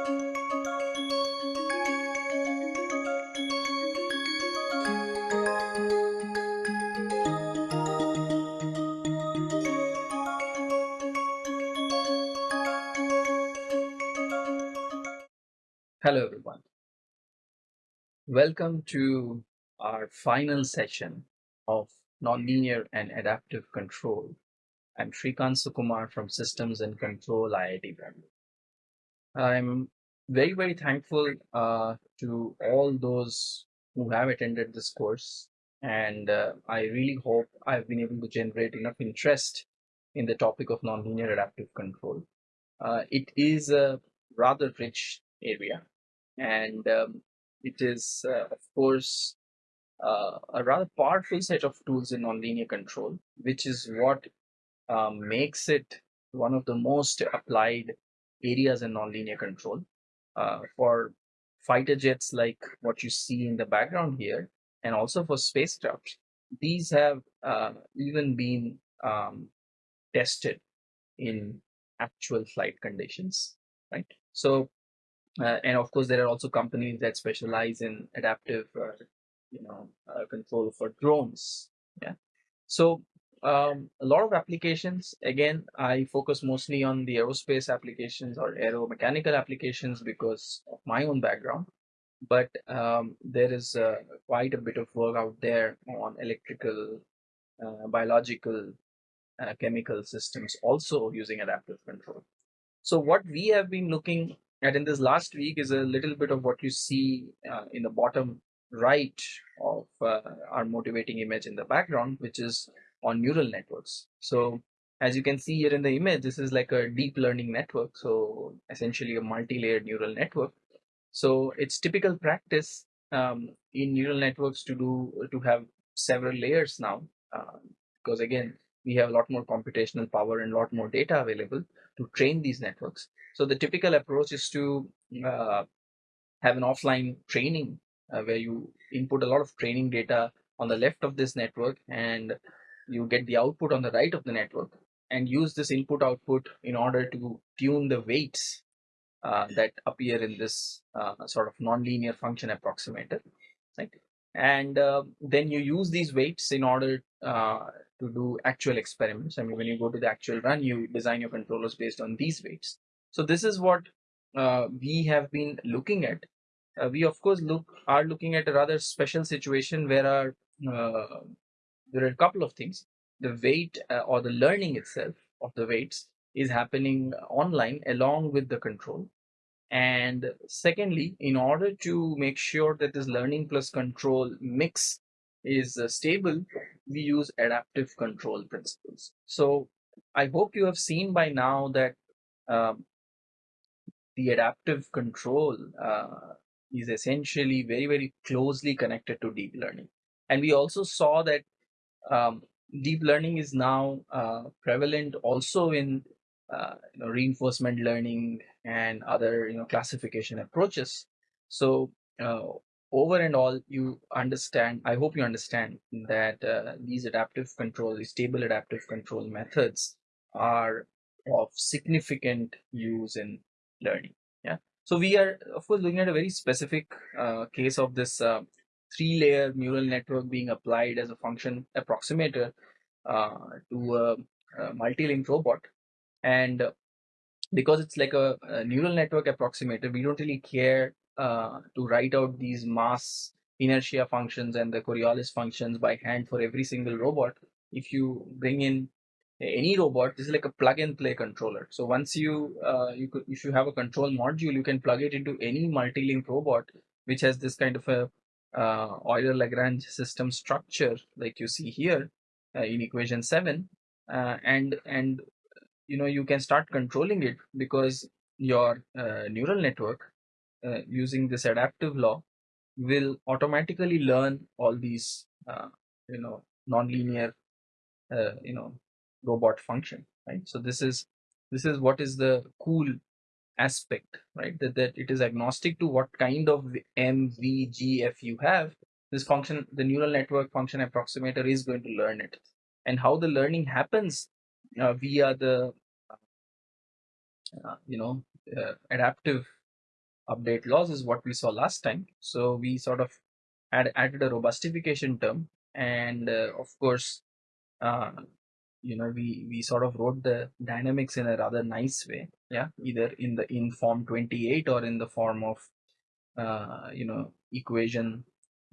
Hello everyone. Welcome to our final session of Nonlinear and Adaptive Control. I'm Shrikant Sukumar from Systems and Control IIT Bangalore. I'm very, very thankful uh, to all those who have attended this course and uh, I really hope I've been able to generate enough interest in the topic of nonlinear adaptive control. Uh, it is a rather rich area and um, it is uh, of course uh, a rather powerful set of tools in nonlinear control which is what um, makes it one of the most applied areas in nonlinear control. Uh, for fighter jets like what you see in the background here and also for spacecraft these have uh, even been um, tested in actual flight conditions right? So uh, and of course there are also companies that specialize in adaptive uh, you know uh, control for drones yeah? So um, a lot of applications again i focus mostly on the aerospace applications or aeromechanical applications because of my own background. But um, there is uh, quite a bit of work out there on electrical uh, biological uh, chemical systems also using adaptive control. So what we have been looking at in this last week is a little bit of what you see uh, in the bottom right of uh, our motivating image in the background, which is on neural networks. So as you can see here in the image, this is like a deep learning network. So essentially a multi-layered neural network. So it's typical practice um, in neural networks to do to have several layers now, uh, because again, we have a lot more computational power and a lot more data available to train these networks. So the typical approach is to uh, have an offline training uh, where you input a lot of training data on the left of this network and you get the output on the right of the network and use this input output in order to tune the weights uh, that appear in this uh, sort of nonlinear function approximator right and uh, then you use these weights in order uh, to do actual experiments. I mean, when you go to the actual run, you design your controllers based on these weights. So this is what uh, we have been looking at. Uh, we of course look are looking at a rather special situation where our uh, there are a couple of things. The weight uh, or the learning itself of the weights is happening online along with the control. And secondly, in order to make sure that this learning plus control mix is uh, stable, we use adaptive control principles. So I hope you have seen by now that um, the adaptive control uh, is essentially very, very closely connected to deep learning. And we also saw that um, deep learning is now uh, prevalent also in uh, you know, reinforcement learning and other you know classification approaches. So uh, over and all you understand i hope you understand that uh, these adaptive control these stable adaptive control methods are of significant use in learning yeah so we are of course looking at a very specific uh, case of this uh, three layer neural network being applied as a function approximator uh, to a, a multi-link robot and because it's like a, a neural network approximator we don't really care uh, to write out these mass inertia functions and the Coriolis functions by hand for every single robot. If you bring in any robot, this is like a plug and play controller. So once you uh, you could if you have a control module, you can plug it into any multi-link robot which has this kind of a uh, Euler Lagrange system structure like you see here uh, in equation seven, uh, and and you know you can start controlling it because your uh, neural network uh, using this adaptive law will automatically learn all these uh, you know nonlinear you know robot function right? So this is this is what is the cool aspect right that, that it is agnostic to what kind of mvgf you have this function the neural network function approximator is going to learn it and how the learning happens uh, via the uh, you know uh, adaptive update laws is what we saw last time. So we sort of had added a robustification term, and uh, of course, uh, you know, we we sort of wrote the dynamics in a rather nice way. Yeah, either in the in form 28 or in the form of uh, you know equation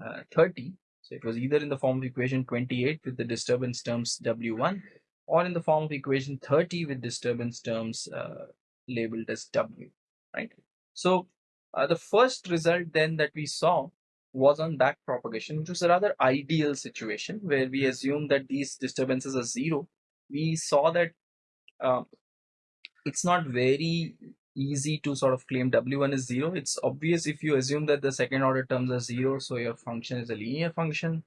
uh, 30. So it was either in the form of equation 28 with the disturbance terms W1 or in the form of equation 30 with disturbance terms uh, labeled as W, right? So uh, the first result then that we saw was on back propagation, which was a rather ideal situation where we assume that these disturbances are zero. We saw that uh, it's not very easy to sort of claim w1 is zero. It's obvious if you assume that the second order terms are zero, so your function is a linear function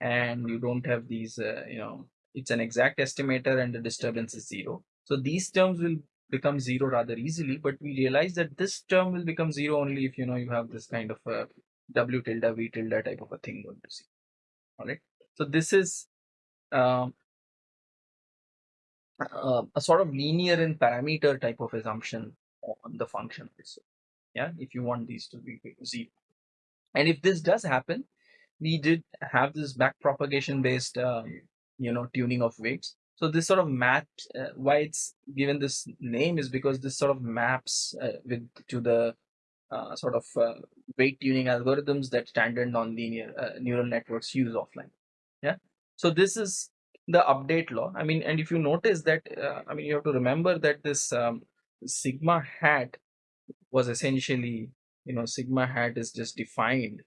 and you don't have these, uh, you know, it's an exact estimator and the disturbance is zero. So these terms will become zero rather easily, but we realize that this term will become zero only if you know you have this kind of a w tilde v tilde type of a thing going to see. All right. So this is um, uh, a sort of linear in parameter type of assumption on the function also. Yeah, if you want these to be zero. And if this does happen, we did have this back propagation based um, you know tuning of weights so this sort of maps uh, why it's given this name is because this sort of maps uh, with to the uh, sort of uh, weight tuning algorithms that standard nonlinear uh, neural networks use offline. Yeah. So this is the update law. I mean, and if you notice that, uh, I mean, you have to remember that this um, sigma hat was essentially, you know, sigma hat is just defined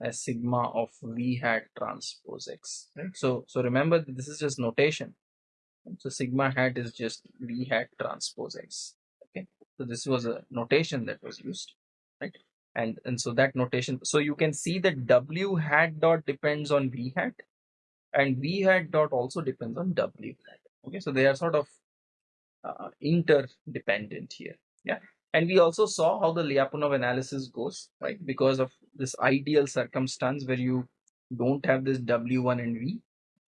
as sigma of v hat transpose x. Right? So, so remember this is just notation. So sigma hat is just v hat transpose x. Okay, so this was a notation that was used, right? And and so that notation. So you can see that w hat dot depends on v hat, and v hat dot also depends on w hat. Okay, so they are sort of uh, interdependent here. Yeah, and we also saw how the Lyapunov analysis goes, right? Because of this ideal circumstance where you don't have this W1 and V,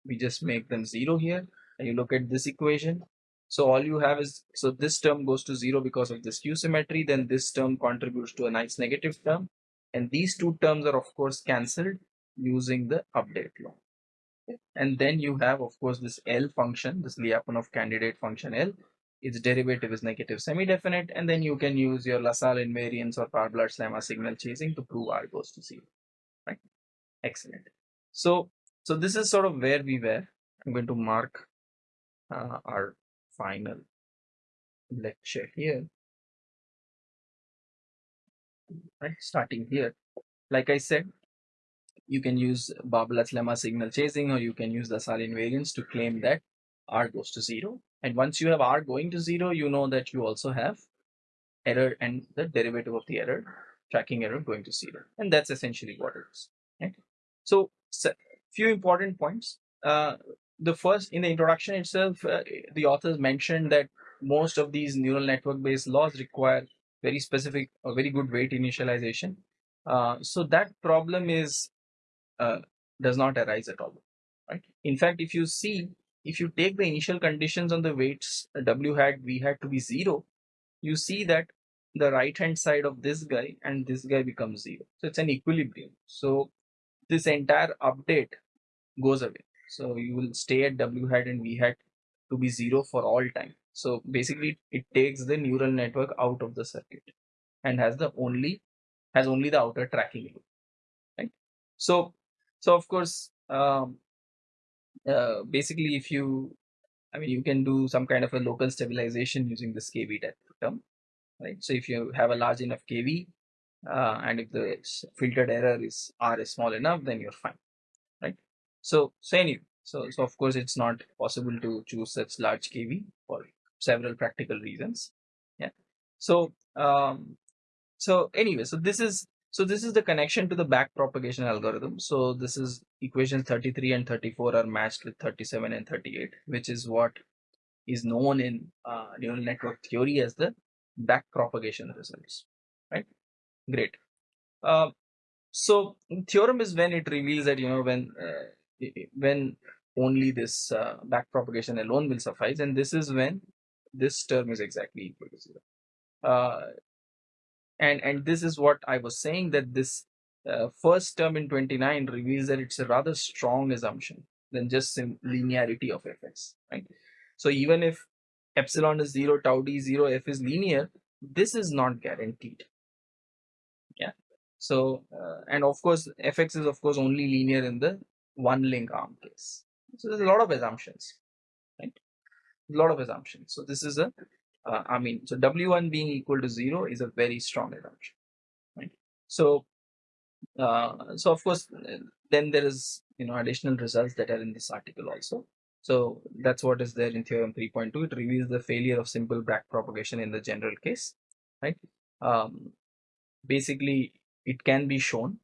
we just make them zero here. And you look at this equation. So all you have is, so this term goes to zero because of this Q symmetry, then this term contributes to a nice negative term. And these two terms are of course cancelled using the update law. And then you have of course this L function, this Lyapunov candidate function L, its derivative is negative semi-definite and then you can use your LaSalle invariance or Barbalat's lemma signal chasing to prove R goes to zero, right? Excellent. So, so this is sort of where we were. I'm going to mark uh, our final lecture here, right? Starting here, like I said, you can use Barbalat's lemma signal chasing or you can use the LaSalle invariance to claim that R goes to zero and once you have R going to zero, you know that you also have error and the derivative of the error, tracking error going to zero. And that's essentially what it is. So, so few important points. Uh, the first in the introduction itself, uh, the authors mentioned that most of these neural network based laws require very specific or very good weight initialization. Uh, so that problem is uh, does not arise at all. Right. In fact, if you see if you take the initial conditions on the weights w hat v hat to be zero you see that the right hand side of this guy and this guy becomes zero so it's an equilibrium so this entire update goes away so you will stay at w hat and v hat to be zero for all time so basically it takes the neural network out of the circuit and has the only has only the outer tracking loop right so so of course um, uh, basically if you I mean you can do some kind of a local stabilization using this KV term right? So if you have a large enough KV uh, and if the filtered error is R is small enough then you're fine right? So so anyway so so of course it's not possible to choose such large KV for several practical reasons yeah? So um so anyway so this is so this is the connection to the back propagation algorithm. So this is equation 33 and 34 are matched with 37 and 38, which is what is known in uh, neural network theory as the back propagation results, right? Great. Uh, so theorem is when it reveals that, you know, when, uh, when only this uh, back propagation alone will suffice. And this is when this term is exactly equal to zero. And and this is what I was saying that this uh, first term in 29 reveals that it's a rather strong assumption than just linearity of fx, right? So even if epsilon is 0, tau d 0, f is linear, this is not guaranteed. Yeah. So, uh, and of course, fx is of course only linear in the one link arm case. So there's a lot of assumptions, right? A lot of assumptions. So this is a, uh, I mean, so w1 being equal to 0 is a very strong assumption, right? So, uh, so of course, then there is, you know, additional results that are in this article also. So that's what is there in theorem 3.2. It reveals the failure of simple back propagation in the general case, right? Um, basically, it can be shown.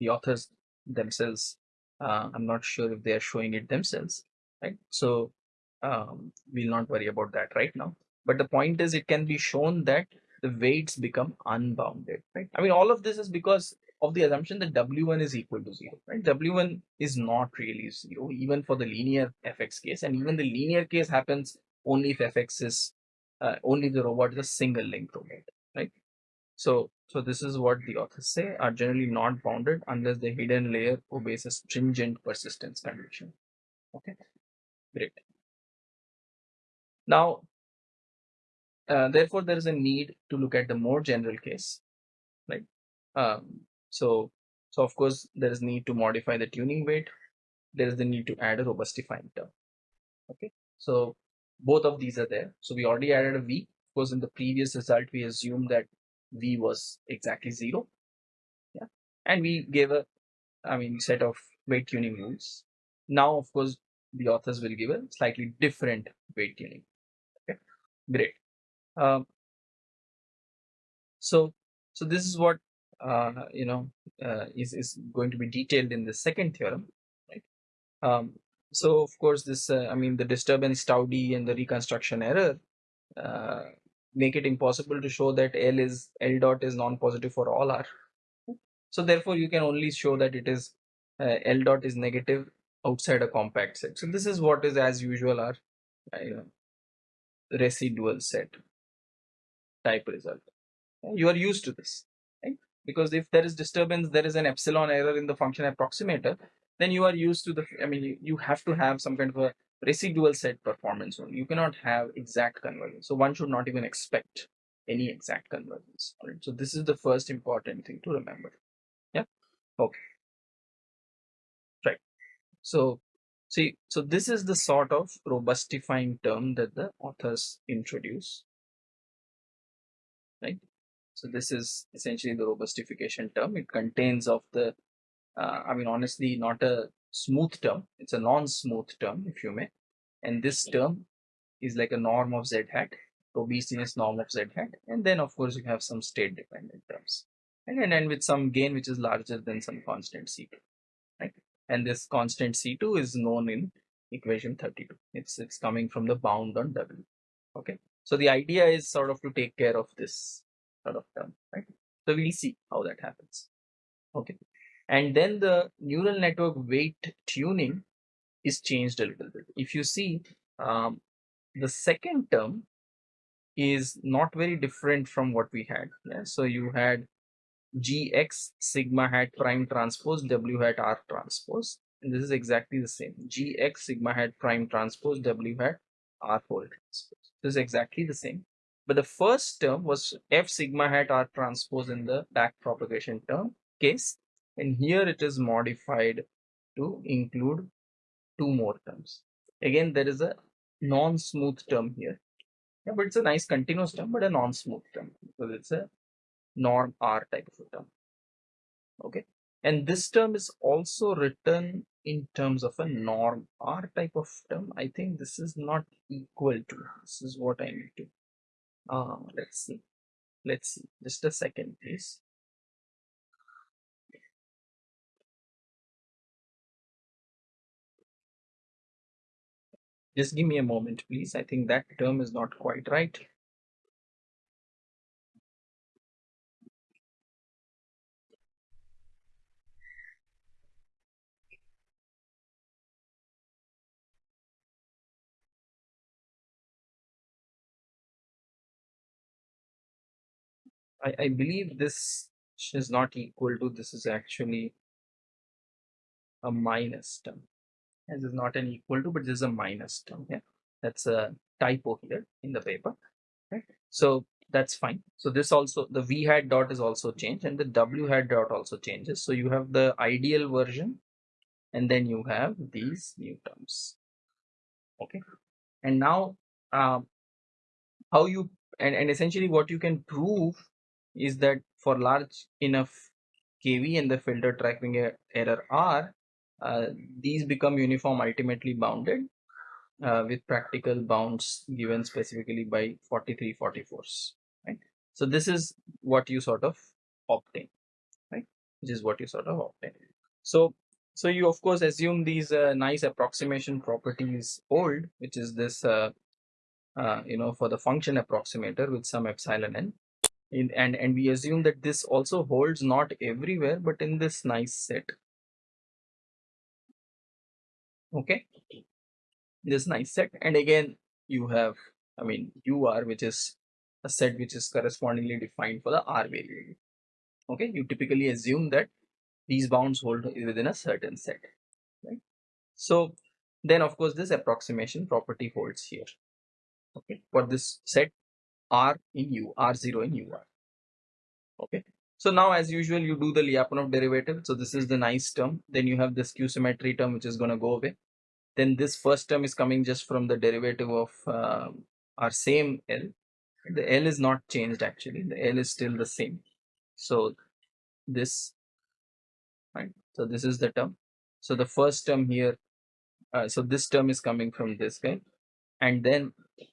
The authors themselves, uh, I'm not sure if they are showing it themselves, right? So um, we'll not worry about that right now. But the point is, it can be shown that the weights become unbounded, right? I mean, all of this is because of the assumption that w1 is equal to 0 right? W1 is not really 0 even for the linear fx case. And even the linear case happens only if fx is uh, only the robot is a single link robot right? So so this is what the authors say are generally not bounded unless the hidden layer obeys a stringent persistence condition. Okay great now uh, therefore there is a need to look at the more general case right um, so, so of course there is need to modify the tuning weight. There is the need to add a robustifying term. Okay. So both of these are there. So we already added a V. Of course, in the previous result, we assumed that V was exactly zero. Yeah. And we gave a, I mean, set of weight tuning rules. Now, of course, the authors will give a slightly different weight tuning. Great. Um, so, so this is what uh, you know uh, is, is going to be detailed in the second theorem right? Um, so of course this uh, i mean the disturbance tau d and the reconstruction error uh, make it impossible to show that l is l dot is non-positive for all r. So therefore you can only show that it is uh, l dot is negative outside a compact set. So this is what is as usual our residual set type result. You are used to this because if there is disturbance there is an epsilon error in the function approximator then you are used to the i mean you, have to have some kind of a residual set performance only. You cannot have exact convergence. So one should not even expect any exact convergence. Right? so this is the first important thing to remember. Yeah? Okay. Right. So see so this is the sort of robustifying term that the authors introduce right so this is essentially the robustification term. It contains of the, uh, I mean, honestly, not a smooth term. It's a non-smooth term, if you may. And this term is like a norm of z hat, robustiness norm of z hat. And then, of course, you have some state-dependent terms. And then end with some gain, which is larger than some constant C2, right? And this constant C2 is known in equation 32. It's, it's coming from the bound on W, okay? So the idea is sort of to take care of this sort of term, right? So we'll see how that happens. Okay. And then the neural network weight tuning is changed a little bit. If you see, um, the second term is not very different from what we had. Yeah? So you had gx sigma hat prime transpose w hat r transpose and this is exactly the same gx sigma hat prime transpose w hat r whole transpose this is exactly the same but the first term was F sigma hat R transpose in the back propagation term case. And here it is modified to include two more terms. Again, there is a non-smooth term here. Yeah, but it's a nice continuous term, but a non-smooth term because it's a norm R type of a term. Okay. And this term is also written in terms of a norm R type of term. I think this is not equal to, this is what I need to uh, let's see let's see just a second please just give me a moment please i think that term is not quite right I, I believe this is not equal to this is actually a minus term. This is not an equal to, but this is a minus term. Yeah, that's a typo here in the paper. Right. So that's fine. So this also the v hat dot is also changed and the w hat dot also changes. So you have the ideal version and then you have these new terms. Okay. And now um, how you and, and essentially what you can prove is that for large enough kV and the filter tracking error R, uh, these become uniform ultimately bounded uh, with practical bounds given specifically by 43 44s right? So this is what you sort of obtain right? Which is what you sort of obtain. So so you of course assume these uh, nice approximation properties hold which is this uh, uh, you know for the function approximator with some epsilon n in, and and we assume that this also holds not everywhere but in this nice set. Okay? This nice set. And again you have i mean ur which is a set which is correspondingly defined for the r variable. Okay? You typically assume that these bounds hold within a certain set right? So then of course this approximation property holds here. Okay? For this set r in u r0 in ur okay so now as usual you do the Lyapunov derivative so this is the nice term then you have this q symmetry term which is going to go away then this first term is coming just from the derivative of uh, our same L. The L is not changed actually. The L is still the same. So this, right? So this is the term. So the first term here, uh, so this term is coming from this guy. And then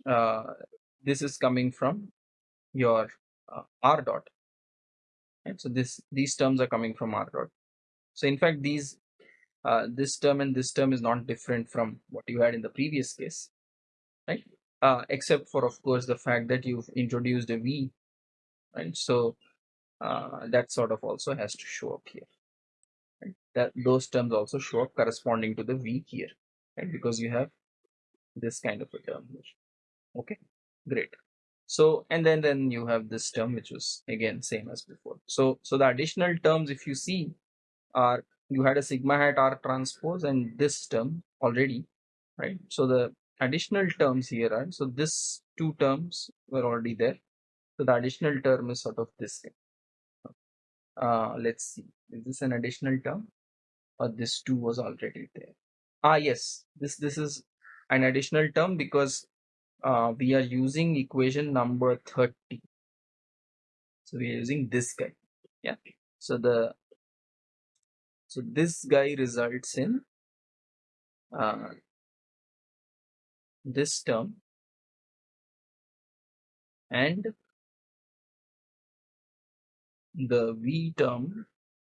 uh, this is coming from your uh, R dot. Right? So this these terms are coming from R dot. So in fact, these uh, this term and this term is not different from what you had in the previous case, right? Uh, except for, of course, the fact that you've introduced a v, right? So uh, that sort of also has to show up here. Right? That those terms also show up corresponding to the v here, right? Because you have this kind of a term here. Okay, great. So and then then you have this term which was again same as before. So so the additional terms, if you see, are you had a sigma hat r transpose and this term already right? So the additional terms here are so this two terms were already there. So the additional term is sort of this thing. Uh let's see. Is this an additional term? Or this two was already there? Ah yes. This this is an additional term because uh, we are using equation number 30 so we are using this guy. Yeah. So the so this guy results in uh, this term and the V term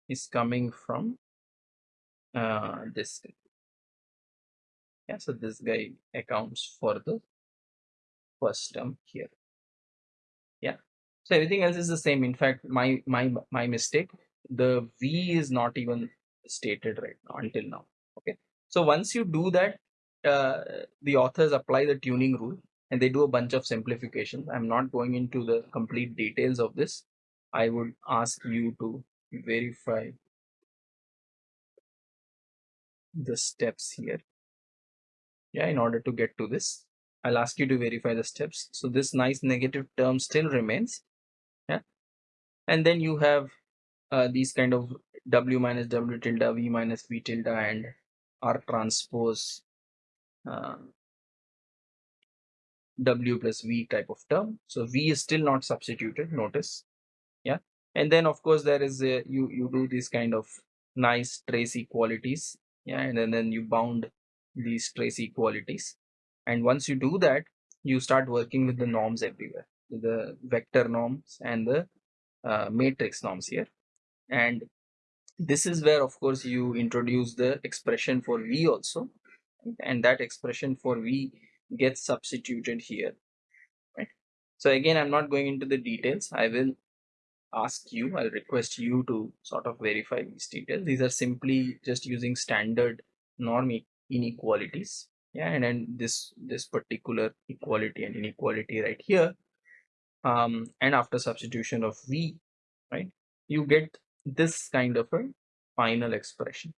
is coming from uh, this guy. Yeah, so this guy accounts for the first term here. Yeah, so everything else is the same. In fact, my my my mistake. The V is not even stated right now until now okay so once you do that uh, the authors apply the tuning rule and they do a bunch of simplifications i'm not going into the complete details of this i would ask you to verify the steps here yeah in order to get to this i'll ask you to verify the steps. So this nice negative term still remains yeah? And then you have uh, these kind of w minus w tilde v minus v tilde and r transpose uh, w plus v type of term. So v is still not substituted notice yeah? And then of course there is a, you you do these kind of nice trace equalities yeah? And then, then you bound these trace equalities and once you do that you start working with the norms everywhere the vector norms and the uh, matrix norms here. And this is where of course you introduce the expression for v also. And that expression for v gets substituted here right? So again i'm not going into the details. I will ask you i'll request you to sort of verify these details. These are simply just using standard norm inequalities yeah and then this this particular equality and inequality right here um, and after substitution of v right you get this kind of a final expression.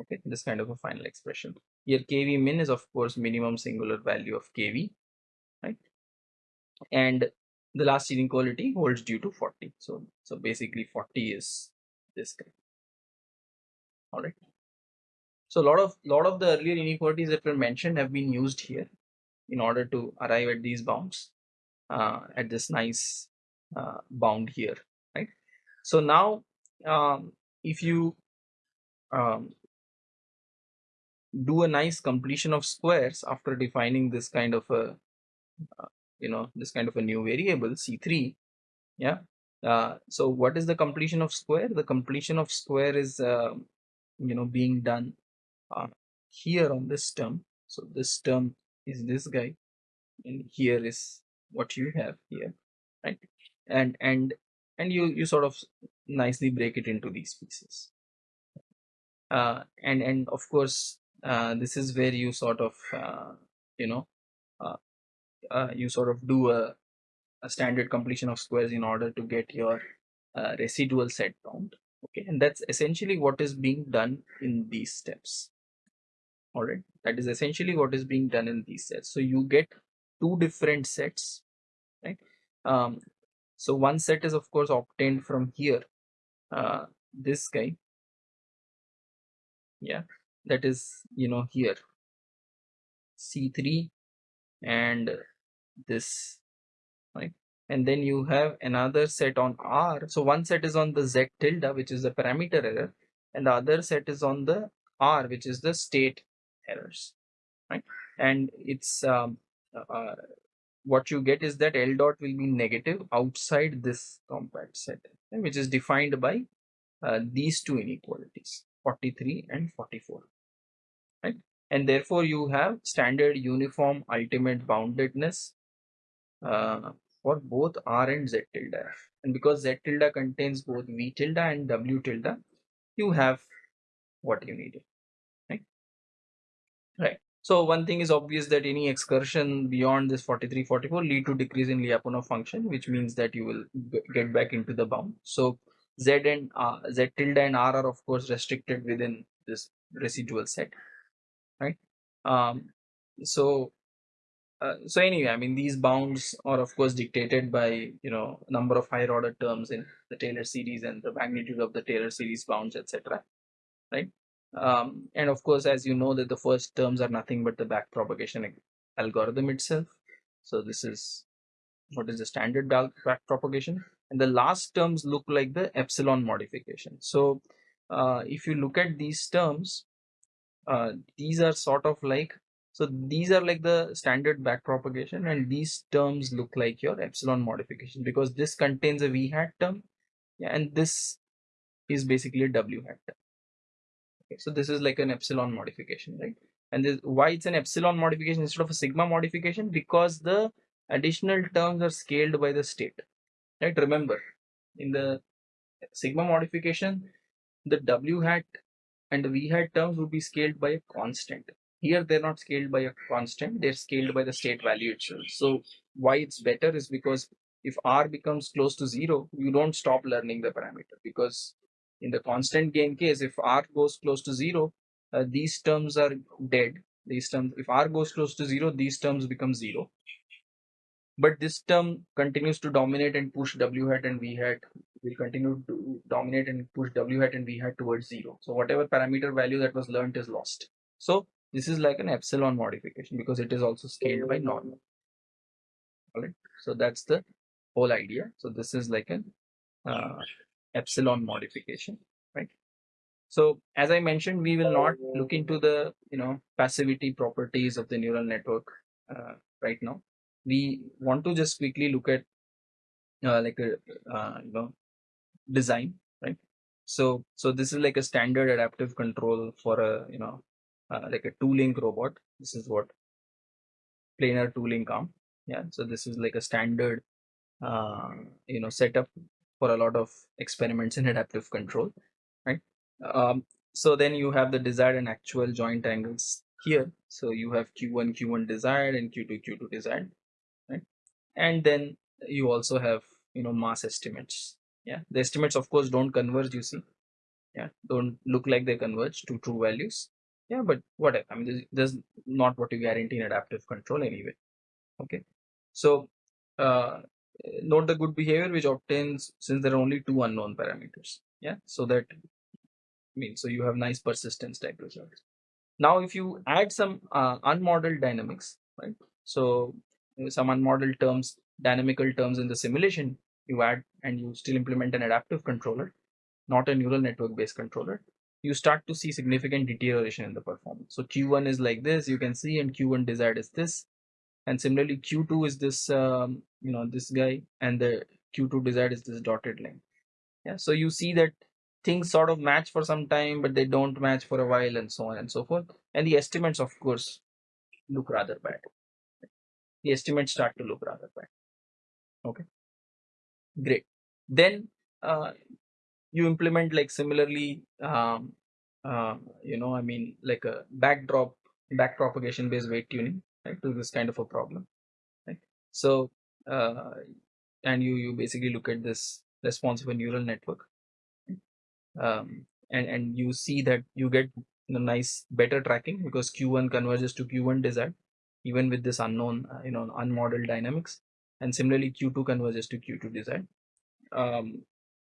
Okay this kind of a final expression. Here kv min is of course minimum singular value of kv right? And the last inequality holds due to 40 so so basically 40 is this guy. All right so a lot of lot of the earlier inequalities that were mentioned have been used here in order to arrive at these bounds uh, at this nice uh, bound here right? So now um, if you um, do a nice completion of squares after defining this kind of a uh, you know this kind of a new variable c3 yeah uh, so what is the completion of square? The completion of square is uh, you know being done uh, here on this term. So this term is this guy and here is what you have here right? And and and you you sort of nicely break it into these pieces. Uh, and and of course uh, this is where you sort of uh, you know uh, uh, you sort of do a, a, standard completion of squares in order to get your uh, residual set bound okay? And that's essentially what is being done in these steps all right. That is essentially what is being done in these sets. So you get two different sets right? Um so one set is of course obtained from here. Uh this guy yeah that is you know here. C3 and this right? And then you have another set on r. So one set is on the z tilde which is the parameter error and the other set is on the r which is the state errors right and it's um, uh, what you get is that L dot will be negative outside this compact set, which is defined by uh, these two inequalities, 43 and 44, right? And therefore you have standard uniform ultimate boundedness uh, for both R and Z tilde And because Z tilde contains both V tilde and W tilde, you have what you needed, right? Right. So one thing is obvious that any excursion beyond this 43, 44 lead to decrease in Lyapunov function, which means that you will get back into the bound. So Z and uh, Z tilde and R are of course restricted within this residual set, right? Um, so uh, so anyway, I mean these bounds are of course dictated by you know number of higher order terms in the Taylor series and the magnitude of the Taylor series bounds, etc. Right? Um, and of course, as you know that the first terms are nothing but the back propagation algorithm itself. So this is what is the standard back propagation and the last terms look like the epsilon modification. So uh, if you look at these terms, uh, these are sort of like so these are like the standard back propagation and these terms look like your epsilon modification because this contains a v hat term and this is basically a w hat term so this is like an epsilon modification right? And this why it's an epsilon modification instead of a sigma modification? Because the additional terms are scaled by the state right? Remember in the sigma modification the w hat and v hat terms would be scaled by a constant. Here they're not scaled by a constant they're scaled by the state value itself. So why it's better is because if r becomes close to zero you don't stop learning the parameter because in the constant gain case, if r goes close to zero, uh, these terms are dead. These terms, if r goes close to zero, these terms become zero. But this term continues to dominate and push w hat and v hat will continue to dominate and push w hat and v hat towards zero. So whatever parameter value that was learned is lost. So this is like an epsilon modification because it is also scaled by normal. All right. So that's the whole idea. So this is like an uh, epsilon modification, right? So as I mentioned, we will not look into the you know passivity properties of the neural network uh, right now. We want to just quickly look at uh, like a uh, you know design, right? So so this is like a standard adaptive control for a you know uh, like a two link robot. This is what planar two link arm. Yeah. So this is like a standard uh, you know setup for a lot of experiments in adaptive control, right? Um, so then you have the desired and actual joint angles here. So you have Q1, Q1 desired and Q2, Q2 desired, right? and then you also have you know mass estimates yeah the estimates of course don't converge you see yeah don't look like they converge to true values yeah but whatever i mean this, is not what you guarantee in adaptive control anyway okay so uh, note the good behavior which obtains since there are only two unknown parameters. Yeah? So that means so you have nice persistence type results. Now if you add some uh, unmodeled dynamics right? So some unmodeled terms dynamical terms in the simulation you add and you still implement an adaptive controller not a neural network based controller you start to see significant deterioration in the performance. So q1 is like this you can see and q1 desired is this. And similarly q2 is this um, you know this guy and the q2 desired is this dotted line. Yeah so you see that things sort of match for some time but they don't match for a while and so on and so forth. And the estimates of course look rather bad. The estimates start to look rather bad. Okay. Great. Then uh, you implement like similarly um, uh, you know i mean like a backdrop back propagation based weight tuning right to this kind of a problem right? So uh, and you you basically look at this response of a neural network. Um, and and you see that you get know, nice better tracking because q1 converges to q1 desired even with this unknown uh, you know unmodeled dynamics. And similarly q2 converges to q2 desired um,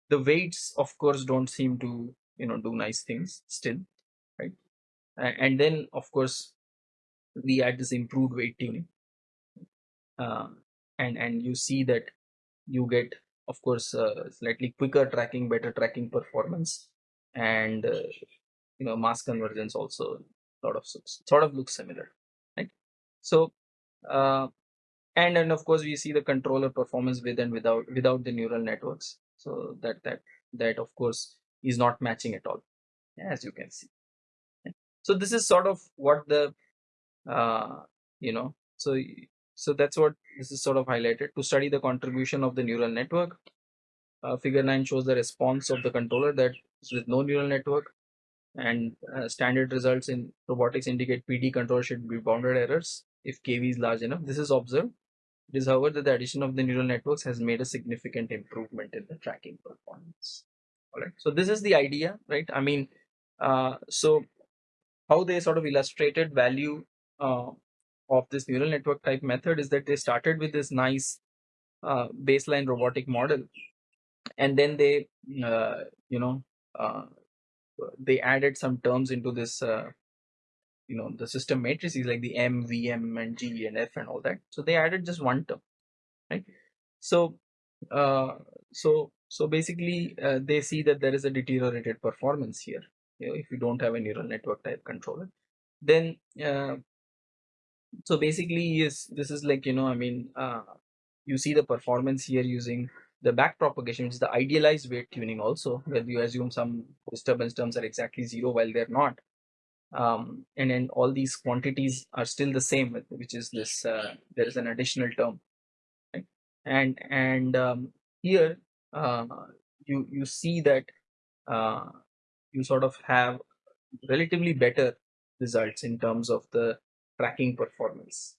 the weights of course don't seem to you know do nice things still right? And then of course we add this improved weight tuning. Uh, and and you see that you get of course uh, slightly quicker tracking better tracking performance and uh, you know mass convergence also sort of sort of looks similar right? So uh, and and of course we see the controller performance with and without without the neural networks. So that that that of course is not matching at all as you can see so this is sort of what the uh, you know so so that's what this is sort of highlighted. To study the contribution of the neural network uh, figure 9 shows the response of the controller that is with no neural network and uh, standard results in robotics indicate pd control should be bounded errors if kv is large enough. This is observed. It is however that the addition of the neural networks has made a significant improvement in the tracking performance. All right so this is the idea right? I mean uh, so how they sort of illustrated value uh, of this neural network type method is that they started with this nice uh, baseline robotic model. And then they uh, you know uh, they added some terms into this uh, you know the system matrices like the m vm and g and f and all that. So they added just one term right? So uh, so so basically uh, they see that there is a deteriorated performance here you know, if you don't have a neural network type controller. Then uh, so basically yes this is like you know i mean uh, you see the performance here using the back propagation which is the idealized weight tuning also where you assume some disturbance terms are exactly zero while they're not um, and then all these quantities are still the same which is this uh, there is an additional term right? and and um, here uh, you you see that uh, you sort of have relatively better results in terms of the tracking performance.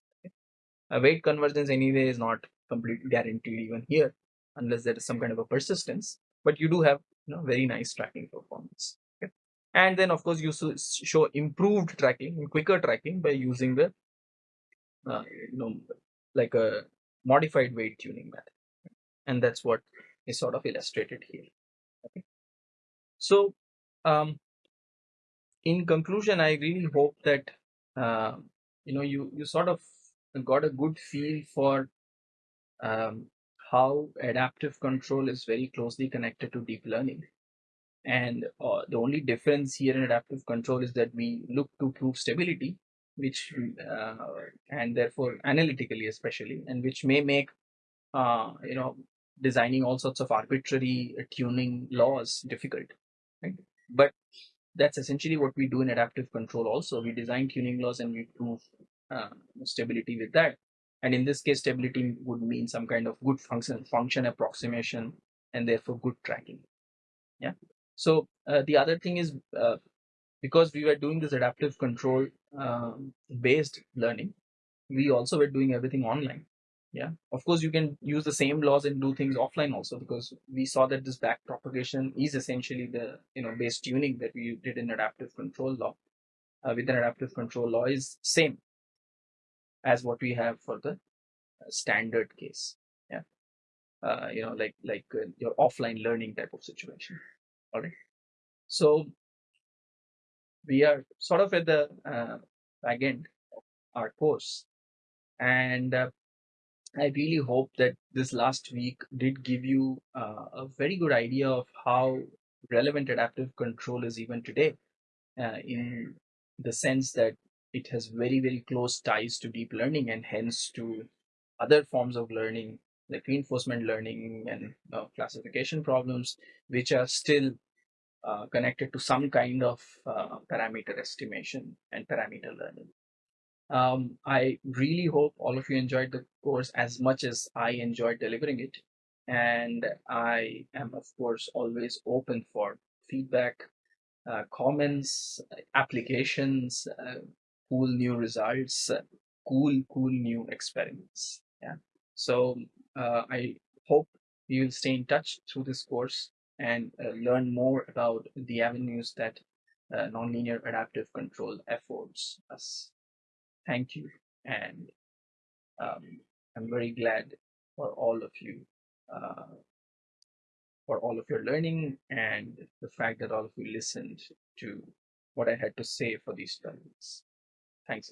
A weight convergence anyway is not completely guaranteed even here unless there is some kind of a persistence, but you do have you know very nice tracking performance. And then of course you show improved tracking, and quicker tracking by using the uh, you know like a modified weight tuning method, and that's what is sort of illustrated here. Okay. So um, in conclusion, I really hope that uh, you know you you sort of got a good feel for um, how adaptive control is very closely connected to deep learning. And uh, the only difference here in adaptive control is that we look to prove stability which uh, and therefore analytically especially and which may make uh, you know designing all sorts of arbitrary tuning laws difficult right? But that's essentially what we do in adaptive control also. We design tuning laws and we prove uh, stability with that. And in this case stability would mean some kind of good function function approximation and therefore good tracking. Yeah. So uh, the other thing is uh, because we were doing this adaptive control um, based learning we also were doing everything online yeah. Of course you can use the same laws and do things offline also because we saw that this back propagation is essentially the you know base tuning that we did in adaptive control law. Uh, with an adaptive control law is same as what we have for the uh, standard case. Yeah. Uh, you know like like uh, your offline learning type of situation. All right. So we are sort of at the uh, back end of our course. And uh, I really hope that this last week did give you uh, a very good idea of how relevant adaptive control is even today, uh, in the sense that it has very, very close ties to deep learning and hence to other forms of learning like reinforcement learning and uh, classification problems, which are still uh, connected to some kind of uh, parameter estimation and parameter learning. Um, I really hope all of you enjoyed the course as much as I enjoyed delivering it. And I am, of course, always open for feedback, uh, comments, applications, uh, cool new results, uh, cool, cool new experiments. Yeah. So uh, I hope you'll stay in touch through this course and uh, learn more about the avenues that uh, nonlinear adaptive control affords us thank you. And um, I'm very glad for all of you, uh, for all of your learning and the fact that all of you listened to what I had to say for these 12 weeks. Thanks.